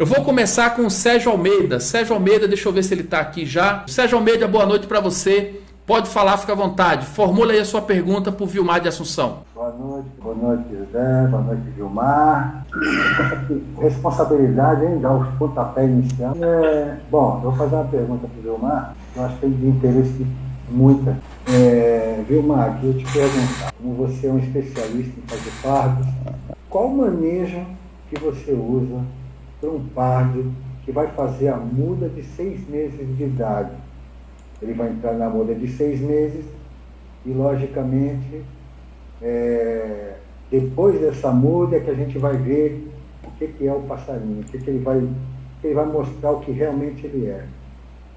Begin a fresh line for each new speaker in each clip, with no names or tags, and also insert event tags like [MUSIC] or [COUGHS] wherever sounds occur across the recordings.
Eu vou começar com o Sérgio Almeida. Sérgio Almeida, deixa eu ver se ele está aqui já. Sérgio Almeida, boa noite para você. Pode falar, fica à vontade. Formula aí a sua pergunta para o Vilmar de Assunção.
Boa noite, boa noite, José, boa noite, Vilmar. [COUGHS] Responsabilidade, hein? Dar os pontapés iniciais. É, bom, eu vou fazer uma pergunta para o Vilmar, que eu acho que tem de interesse muita. É, Vilmar, eu te perguntar, como você é um especialista em fazer pardos, qual manejo que você usa para um pardo que vai fazer a muda de seis meses de idade? Ele vai entrar na muda de seis meses e, logicamente, é, depois dessa muda é que a gente vai ver o que, que é o passarinho, o que, que ele vai, ele vai mostrar o que realmente ele é.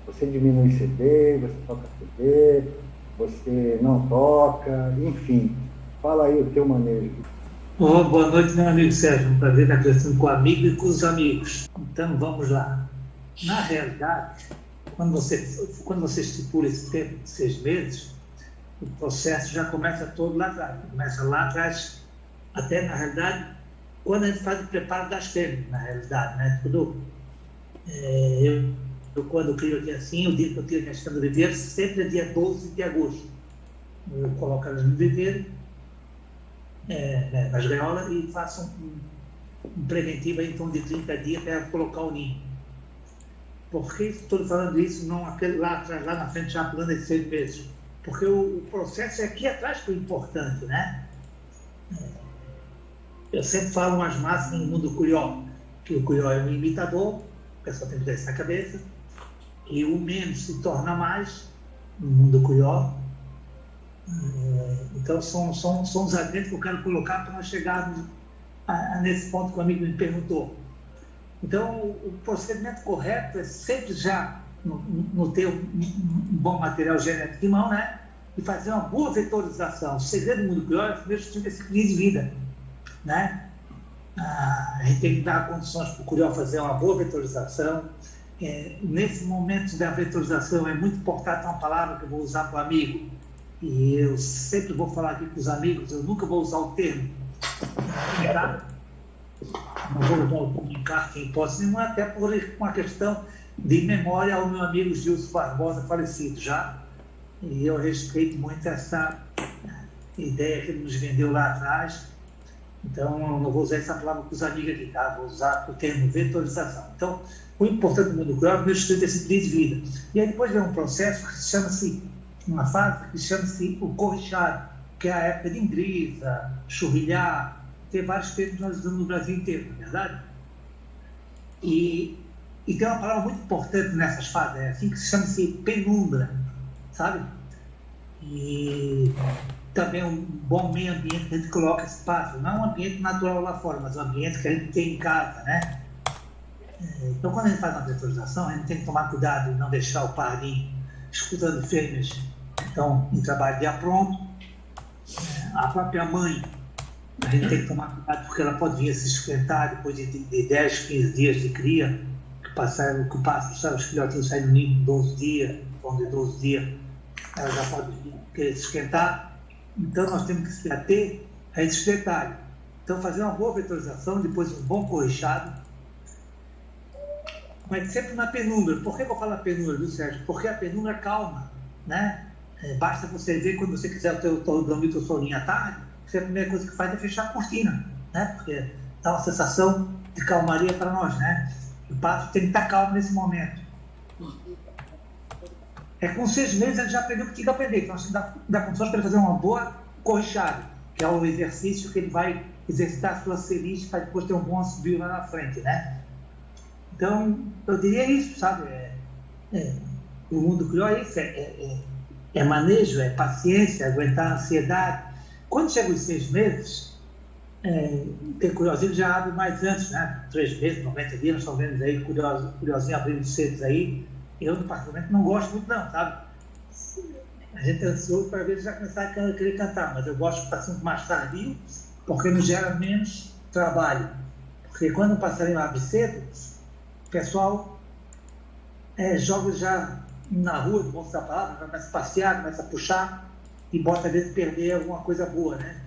Você diminui CD, você toca CD, você não toca, enfim. Fala aí o teu manejo.
Oh, boa noite, meu amigo Sérgio. Um prazer estar conversando com o amigo e com os amigos. Então, vamos lá. Na realidade, quando você, quando você estipula esse tempo de seis meses, o processo já começa todo lá atrás. Começa lá atrás, até na realidade, quando a gente faz o preparo das fêmeas, na realidade. Né? Tudo, é, eu eu, quando crio aqui assim, o dia que eu tiro minhas camas do viveiro, sempre é dia 12 de agosto. Eu coloco elas no viveiro, é, né, nas gaiolas, e faço um, um preventivo aí, então, de 30 dias para colocar o ninho. Por que estou falando isso, não aquele lá atrás, lá na frente, já pulando esses seis meses? Porque o, o, processo é aqui atrás que é importante, né? É, eu sempre falo umas máximas no mundo curió, que o curió é um imitador, o pessoal tem que ter isso na cabeça, e o menos se torna mais no mundo curió. É, então, são, são, são os agentes que eu quero colocar para nós chegarmos a, a, nesse ponto que o amigo me perguntou. Então, o, procedimento correto é sempre já no, no ter um, um, bom material genético em mão, né? E fazer uma boa vetorização. O segredo do mundo curió é primeiro ter esse crise de vida, né? Ah, a gente tem que dar condições para o curió fazer uma boa vetorização, é, nesse momento da vetorização é muito importante uma palavra que eu vou usar para o amigo, e eu sempre vou falar aqui com os amigos, eu nunca vou usar o termo comunicar, não vou usar o comunicar em hipótese nenhuma, até por uma questão de memória ao meu amigo Gilson Barbosa, falecido já, e eu respeito muito essa ideia que ele nos vendeu lá atrás, então eu não vou usar essa palavra com os amigos aqui, tá? Vou usar o termo vetorização. Então, o importante do mundo rural é o estudo esse de vida. E aí depois vem um processo que chama-se, uma fase que chama-se o corrichado, que é a época de ingrisa, churrilhar, tem vários termos que nós usamos no Brasil inteiro, não é verdade? E, e tem uma palavra muito importante nessas fases, é assim que se chama-se penumbra, sabe? E também um bom meio ambiente que a gente coloca espaço, não um ambiente natural lá fora, mas um ambiente que a gente tem em casa, né? Então, quando a gente faz uma vetorização, a gente tem que tomar cuidado e não deixar o parinho escutando fêmeas então, em trabalho de apronto. A própria mãe, a gente tem que tomar cuidado porque ela pode vir a se esquentar depois de, de 10, 15 dias de cria, que passaram, que passam, os filhotinhos saem do ninho em 12 dias, vão de 12 dias, ela já pode querer se esquentar. Então, nós temos que se ater a esses detalhes. Então, fazer uma boa vetorização, depois um bom corrichado, mas sempre na penumbra. Por que eu falo penumbra, viu, Sérgio? Porque a penumbra calma, né? É, basta você ver quando você quiser dormir o teu soninho à tarde, a primeira coisa que faz é fechar a cortina, né? Porque dá uma sensação de calmaria para nós, né? O passo tem que estar calmo nesse momento. É com seis meses ele já aprendeu o que tinha que aprender. Então, você dá, dá condições para ele fazer uma boa corrichada, que é o exercício que ele vai exercitar a sua ceriste para depois ter um bom subir lá na frente, né? Então, eu diria isso, sabe? É, é, o mundo criou isso, é, é, é, manejo, é paciência, aguentar a ansiedade. Quando chega os seis meses, é, tem curiosinho já abre mais antes, né? Três meses, 90 dias, nós estamos vendo aí curioso, curiosinho abrindo cedo aí. Eu, no particularmente, não gosto muito não, sabe? A gente é ansioso para ver já começar a querer cantar, mas eu gosto de sempre mais tardio, porque nos gera menos trabalho. Porque quando o passarinho abre cedo, pessoal é, joga já na rua, no bom da começa a passear, começa a puxar e bota às vezes perder alguma coisa boa, né?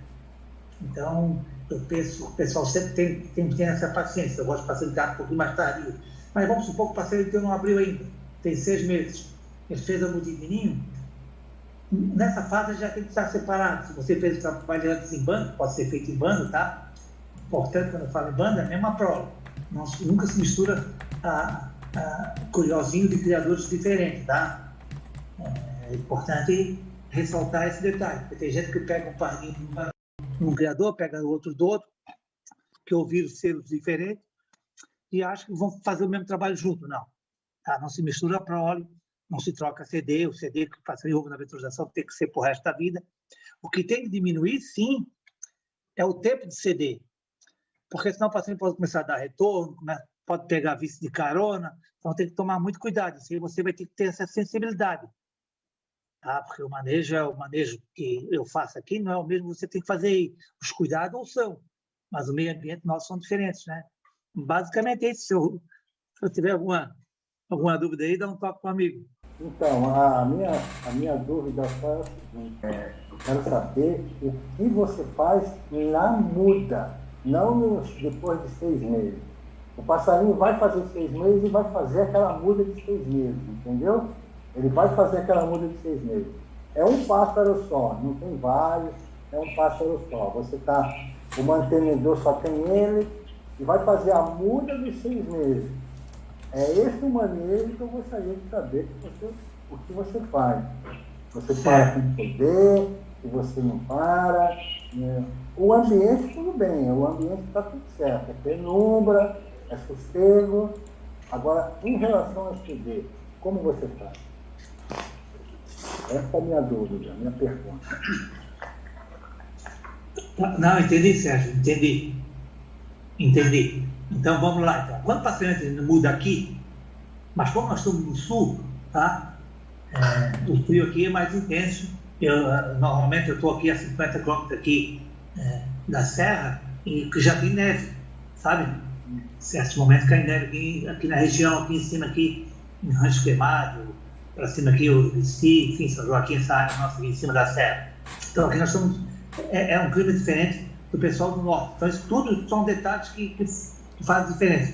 Então, eu penso o pessoal sempre tem, tem ter essa paciência. Eu gosto de facilitar um pouquinho mais tarde. Mas vamos supor que o parceiro teu não abriu ainda, tem seis meses. Ele fez a mudinha de ninho. Nessa fase já tem que estar separado. Se você fez o trabalho antes em banda, pode ser feito em banda, tá? Importante quando eu falo em banda, é a mesma prova. Nunca se mistura a, a curiosinho de criadores diferentes, tá? É importante ressaltar esse detalhe. Porque tem gente que pega um parinho um criador, pega outro do outro, que ouviram selos diferentes e acha que vão fazer o mesmo trabalho junto. Não. Tá? Não se mistura para óleo, não se troca CD, o CD que passa ovo na vetorização tem que ser o resto da vida. O que tem que diminuir, sim, é o tempo de CD, porque senão o paciente pode começar a dar retorno, pode pegar vício de carona, então tem que tomar muito cuidado. Aí você vai ter que ter essa sensibilidade tá? porque o manejo é o manejo que eu faço aqui, não é o mesmo que você tem que fazer aí. Os cuidados são, mas o meio ambiente nosso são diferentes, né? Basicamente é isso. Se eu, se eu tiver alguma, alguma dúvida aí, dá um toque para o amigo.
Então, a minha, a minha dúvida é a seguinte, é, eu quero saber o que você faz na muda, não nos, depois de seis meses. O passarinho vai fazer seis meses e vai fazer aquela muda de seis meses, entendeu? Ele vai fazer aquela muda de seis meses. É um pássaro só, não tem vários, é um pássaro só. Você está, o mantenedor só tem ele e vai fazer a muda de seis meses. É esse o manejo que eu gostaria de saber que você, o que você faz. Você para com poder, que você não para. Né? O ambiente, tudo bem, o ambiente está tudo certo. É penumbra, é sossego. Agora, em relação a CD, como você faz? Essa é a minha dúvida, a minha pergunta.
Não, entendi, Sérgio, entendi. Entendi. Então vamos lá. Então. Quando o paciente muda aqui, mas como nós estamos no sul, tá? É, o frio aqui é mais intenso. Eu, normalmente eu estou aqui a 50 quilômetros aqui é, da serra e já tem neve, sabe? Certos momentos cai neve aqui, aqui na região, aqui em cima, aqui em Rancho Queimado, para cima aqui, o Recife, enfim, São Joaquim, essa área nossa aqui em cima da serra. Então aqui nós estamos, é, é, um clima diferente do pessoal do norte. Então isso tudo são detalhes que, que, fazem diferença.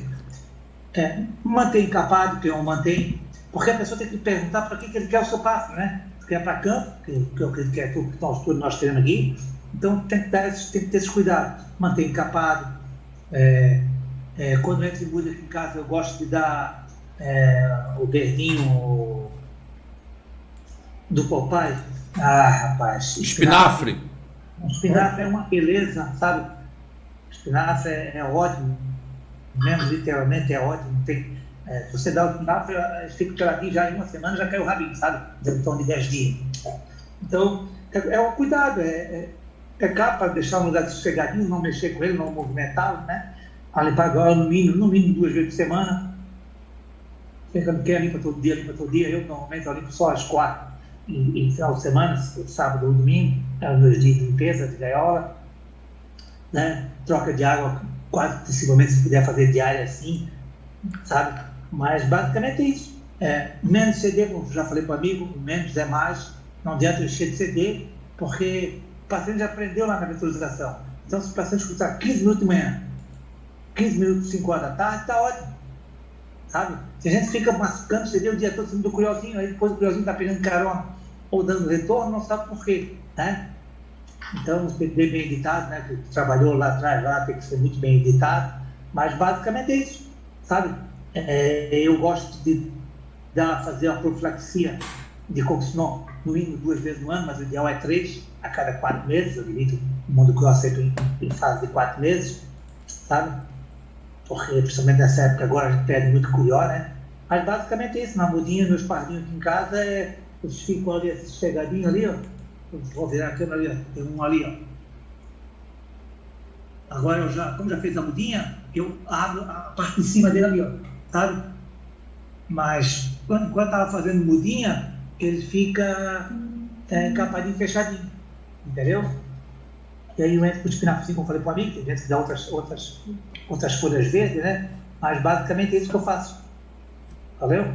É, mantém encapado, que eu mantém, porque a pessoa tem que perguntar para que, que ele quer o seu pássaro, né? Se quer para campo, que, que que é tudo que nós, tudo nós temos aqui, então tem que, dar, tem que ter esse cuidado. Mantém encapado. É, é, quando entra em música aqui em casa, eu gosto de dar é, o verdinho do Popeye. Ah, rapaz.
Espinafre.
Espinafre é uma beleza, sabe? Espinafre é, é ótimo. Mesmo literalmente é ótimo. Tem, é, você dá o espinafre, fica peladinho já em uma semana, já cai o rabinho, sabe? Torno de 10 dias. Então, é, é um cuidado. É, é, é capa deixar um lugar sossegadinho, não mexer com ele, não movimentá-lo, né? Limpar agora no mínimo, no mínimo duas vezes por semana. Quem não quer limpa todo dia, limpa todo dia. Eu normalmente eu limpo só às quatro em, final de semana, sábado ou domingo, é o meu dia de limpeza de gaiola, né? troca de água quase possivelmente se puder fazer diária assim, sabe? Mas basicamente é isso. É, menos CD, como já falei para o amigo, menos é mais, não adianta encher de CD, porque o paciente já aprendeu lá na visualização. Então, se o paciente escutar 15 minutos de manhã, 15 minutos, 5 horas da tarde, está ótimo. Sabe? Se a gente fica mascando CD o dia todo, sendo do curiosinho, aí depois o curiosinho está pegando carona ou dando retorno, não sabe por quê. Né? Então, o CD bem editado, né, que trabalhou lá atrás, lá, tem que ser muito bem editado, mas basicamente é isso, sabe? É, eu gosto de dar, fazer a profilaxia de Coxinon no mínimo duas vezes no ano, mas o ideal é três a cada quatro meses, eu divido o mundo que eu aceito em, em fase de quatro meses, sabe? Porque, principalmente nessa época agora, a gente perde muito curió, né? Mas basicamente é isso, na mudinha, meus pardinhos aqui em casa é eles ficam ali sossegadinhos ali, ó. Vou virar a câmera ali, ó. Tem um ali, ó. Agora eu já, como já fez a mudinha, eu abro a parte de cima dele ali, ó. Sabe? Mas quando, quando tava fazendo mudinha, ele fica é, capadinho fechadinho. Entendeu? E aí eu entro com o espinafre, como eu falei para tem gente que dá outras, outras, outras folhas verdes, né? Mas basicamente é isso que eu faço. Valeu?